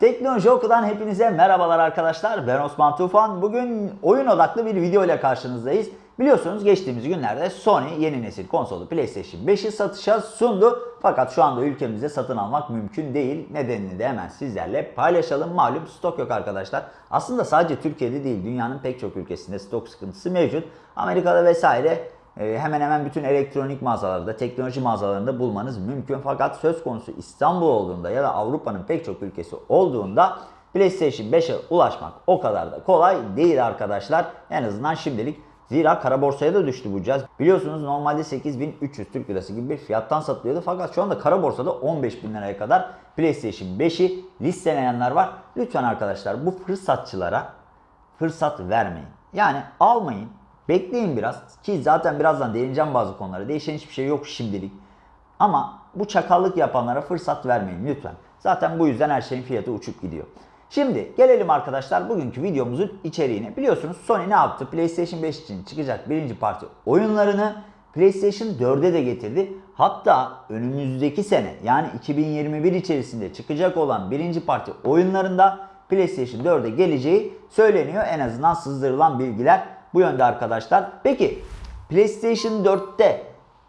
Teknoloji Oku'dan hepinize merhabalar arkadaşlar. Ben Osman Tufan. Bugün oyun odaklı bir video ile karşınızdayız. Biliyorsunuz geçtiğimiz günlerde Sony yeni nesil konsolu PlayStation 5'i satışa sundu. Fakat şu anda ülkemizde satın almak mümkün değil. Nedenini de hemen sizlerle paylaşalım. Malum stok yok arkadaşlar. Aslında sadece Türkiye'de değil dünyanın pek çok ülkesinde stok sıkıntısı mevcut. Amerika'da vesaire hemen hemen bütün elektronik mağazalarda, teknoloji mağazalarında bulmanız mümkün. Fakat söz konusu İstanbul olduğunda ya da Avrupa'nın pek çok ülkesi olduğunda PlayStation 5'e ulaşmak o kadar da kolay değil arkadaşlar. En azından şimdilik. Zira kara borsaya da düştü bu cihaz. Biliyorsunuz normalde 8300 Türk Lirası gibi bir fiyattan satılıyordu. Fakat şu anda kara borsada 15.000 liraya kadar PlayStation 5'i listeleyenler var. Lütfen arkadaşlar bu fırsatçılara fırsat vermeyin. Yani almayın. Bekleyin biraz ki zaten birazdan değineceğim bazı konulara. Değişen hiçbir şey yok şimdilik. Ama bu çakallık yapanlara fırsat vermeyin lütfen. Zaten bu yüzden her şeyin fiyatı uçup gidiyor. Şimdi gelelim arkadaşlar bugünkü videomuzun içeriğine. Biliyorsunuz Sony ne yaptı? PlayStation 5 için çıkacak birinci parti oyunlarını PlayStation 4'e de getirdi. Hatta önümüzdeki sene yani 2021 içerisinde çıkacak olan birinci parti oyunlarında PlayStation 4'e geleceği söyleniyor. En azından sızdırılan bilgiler bu yönde arkadaşlar. Peki PlayStation 4'te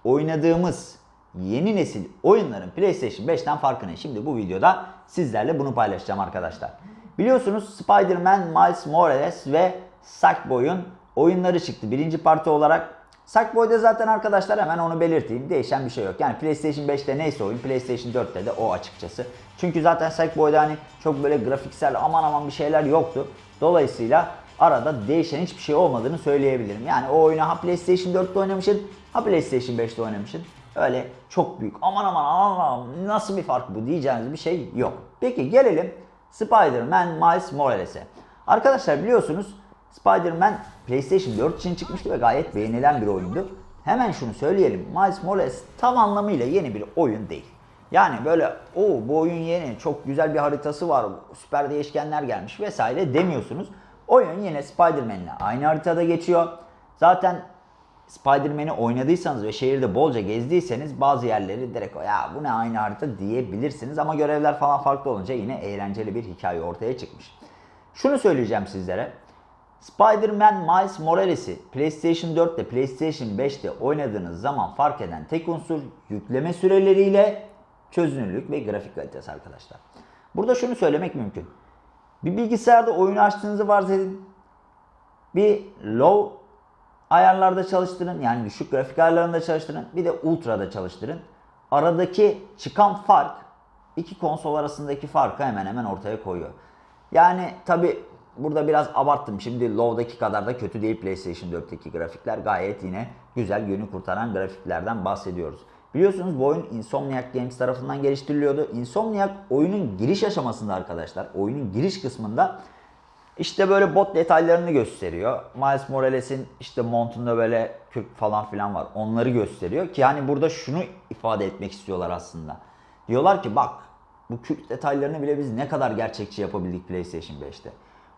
oynadığımız yeni nesil oyunların PlayStation 5'ten farkı ne? Şimdi bu videoda sizlerle bunu paylaşacağım arkadaşlar. Biliyorsunuz Spider-Man, Miles Morales ve Sackboy'un oyunları çıktı birinci parti olarak. Sackboy'da zaten arkadaşlar hemen onu belirteyim. Değişen bir şey yok. Yani PlayStation 5'te neyse oyun PlayStation 4'te de o açıkçası. Çünkü zaten Sackboy'da hani çok böyle grafiksel aman aman bir şeyler yoktu. Dolayısıyla arada değişen hiçbir şey olmadığını söyleyebilirim. Yani o oyunu ha PlayStation 4'te oynamışsın ha PlayStation 5'te oynamışsın. Öyle çok büyük aman aman aman nasıl bir fark bu diyeceğiniz bir şey yok. Peki gelelim Spider-Man Miles Morales'e. Arkadaşlar biliyorsunuz Spider-Man PlayStation 4 için çıkmıştı ve gayet beğenilen bir oyundu. Hemen şunu söyleyelim. Miles Morales tam anlamıyla yeni bir oyun değil. Yani böyle o bu oyun yeni, çok güzel bir haritası var, süper değişkenler gelmiş vesaire demiyorsunuz. Oyun yine Spider-Man'le aynı haritada geçiyor. Zaten Spider-Man'i oynadıysanız ve şehirde bolca gezdiyseniz bazı yerleri direkt ya bu ne aynı harita diyebilirsiniz. Ama görevler falan farklı olunca yine eğlenceli bir hikaye ortaya çıkmış. Şunu söyleyeceğim sizlere. Spider-Man Miles Morales'i PlayStation 4 ile PlayStation 5'te oynadığınız zaman fark eden tek unsur yükleme süreleriyle çözünürlük ve grafik kalitesi arkadaşlar. Burada şunu söylemek mümkün. Bir bilgisayarda oyunu açtığınızı varsayın. Bir low ayarlarda çalıştırın. Yani düşük grafik ayarlarında çalıştırın. Bir de ultra'da çalıştırın. Aradaki çıkan fark iki konsol arasındaki farkı hemen hemen ortaya koyuyor. Yani tabi burada biraz abarttım. Şimdi low'daki kadar da kötü değil PlayStation 4'teki grafikler. Gayet yine güzel günü kurtaran grafiklerden bahsediyoruz. Biliyorsunuz bu oyun Insomniac Games tarafından geliştiriliyordu. Insomniac oyunun giriş aşamasında arkadaşlar, oyunun giriş kısmında işte böyle bot detaylarını gösteriyor. Miles Morales'in işte montunda böyle kürk falan filan var. Onları gösteriyor ki yani burada şunu ifade etmek istiyorlar aslında. Diyorlar ki bak bu kürk detaylarını bile biz ne kadar gerçekçi yapabildik PlayStation 5'te.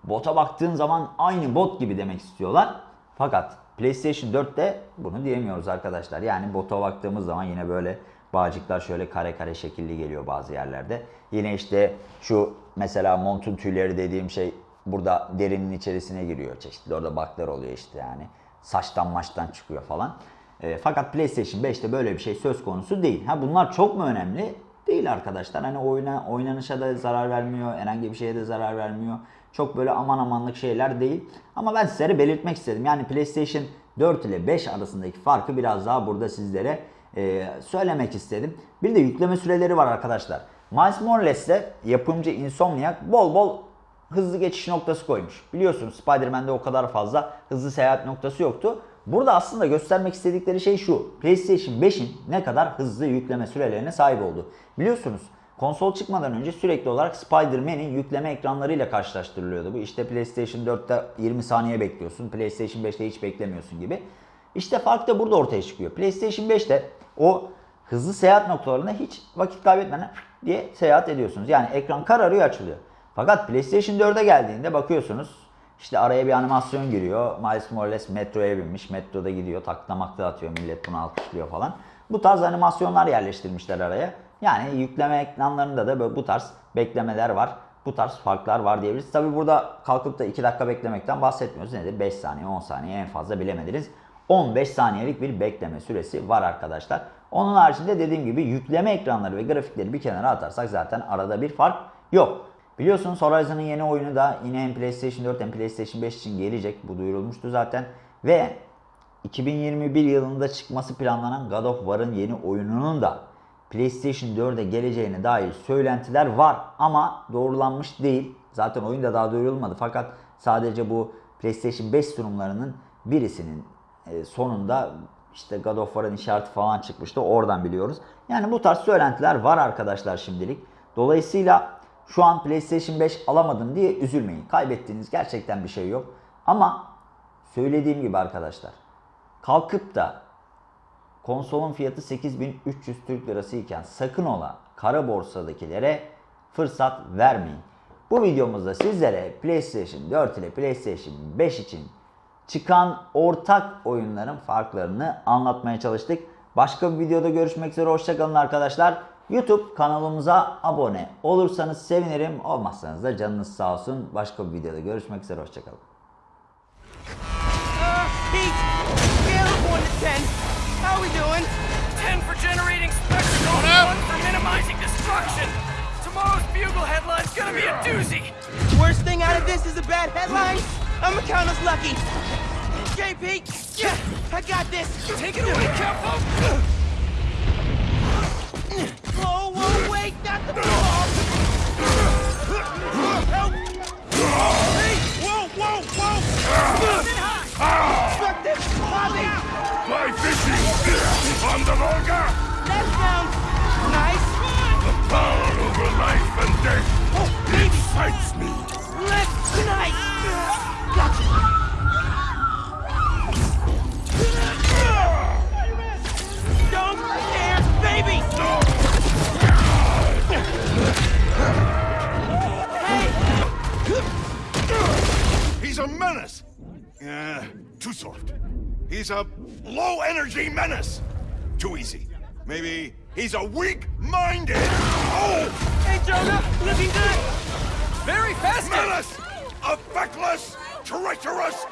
Bota baktığın zaman aynı bot gibi demek istiyorlar. Fakat PlayStation 4'te bunu diyemiyoruz arkadaşlar. Yani bota baktığımız zaman yine böyle bağcıklar şöyle kare kare şekilli geliyor bazı yerlerde. Yine işte şu mesela montun tüyleri dediğim şey burada derinin içerisine giriyor. Çeşitli orada baklar oluyor işte yani. Saçtan maçtan çıkıyor falan. E, fakat PlayStation 5'te böyle bir şey söz konusu değil. Ha bunlar çok mu önemli? Değil arkadaşlar. Hani oyuna, oynanışa da zarar vermiyor. Herhangi bir şeye de zarar vermiyor. Çok böyle aman amanlık şeyler değil. Ama ben sizlere belirtmek istedim. Yani PlayStation 4 ile 5 arasındaki farkı biraz daha burada sizlere e, söylemek istedim. Bir de yükleme süreleri var arkadaşlar. Miles Morales'te yapımcı Insomniac bol bol hızlı geçiş noktası koymuş. Biliyorsunuz Spider-Man'de o kadar fazla hızlı seyahat noktası yoktu. Burada aslında göstermek istedikleri şey şu. PlayStation 5'in ne kadar hızlı yükleme sürelerine sahip oldu. Biliyorsunuz konsol çıkmadan önce sürekli olarak Spider-Man'in yükleme ekranlarıyla karşılaştırılıyordu. Bu işte PlayStation 4'te 20 saniye bekliyorsun. PlayStation 5'te hiç beklemiyorsun gibi. İşte fark da burada ortaya çıkıyor. PlayStation 5'te o hızlı seyahat noktalarına hiç vakit kaybetmeden diye seyahat ediyorsunuz. Yani ekran kararıyor açılıyor. Fakat PlayStation 4'e geldiğinde bakıyorsunuz işte araya bir animasyon giriyor. Miles Morales metroya binmiş. Metroda gidiyor. Taklamakta atıyor. Millet bunu alkışlıyor falan. Bu tarz animasyonlar yerleştirmişler araya. Yani yükleme ekranlarında da böyle bu tarz beklemeler var. bu tarz farklar var diyebiliriz. Tabi burada kalkıp da 2 dakika beklemekten bahsetmiyoruz. Nedir? 5 saniye 10 saniye en fazla bilemediniz. 15 saniyelik bir bekleme süresi var arkadaşlar. Onun haricinde dediğim gibi yükleme ekranları ve grafikleri bir kenara atarsak zaten arada bir fark yok. Biliyorsunuz Horizon'ın yeni oyunu da yine hem PlayStation 4 hem PlayStation 5 için gelecek. Bu duyurulmuştu zaten. Ve 2021 yılında çıkması planlanan God of War'ın yeni oyununun da PlayStation 4'e geleceğine dair söylentiler var ama doğrulanmış değil. Zaten oyun da daha duyurulmadı fakat sadece bu PlayStation 5 sunumlarının birisinin e, sonunda işte God of War'ın işareti falan çıkmıştı. Oradan biliyoruz. Yani bu tarz söylentiler var arkadaşlar şimdilik. Dolayısıyla şu an PlayStation 5 alamadım diye üzülmeyin. Kaybettiğiniz gerçekten bir şey yok. Ama söylediğim gibi arkadaşlar kalkıp da konsolun fiyatı 8300 Türk Lirası iken sakın ola kara borsadakilere fırsat vermeyin. Bu videomuzda sizlere PlayStation 4 ile PlayStation 5 için çıkan ortak oyunların farklarını anlatmaya çalıştık. Başka bir videoda görüşmek üzere. Hoşçakalın arkadaşlar. YouTube kanalımıza abone olursanız sevinirim. Olmazsanız da canınız sağ olsun. Başka bir videoda görüşmek üzere. Hoşçakalın. Pete, scale of 1 to 10. How we doing? 10 for generating spectacle, 1 for minimizing destruction. Tomorrow's Bugle headline's gonna be a doozy. Worst thing out of this is a bad headline. I'ma count us lucky. Pete. Yeah, I got this. Take it away, Capo. Whoa, whoa, wait, not the. Help! Hey, whoa, whoa, whoa! Struck this Bobby. Fly fishing on the Volga. That sounds nice. The power over life and death Oh, baby, excites me. A menace. Yeah, too soft. He's a low energy menace. Too easy. Maybe he's a weak-minded. Oh, Hey, Jonah, looking good. Very fast. menace! A feckless, treacherous.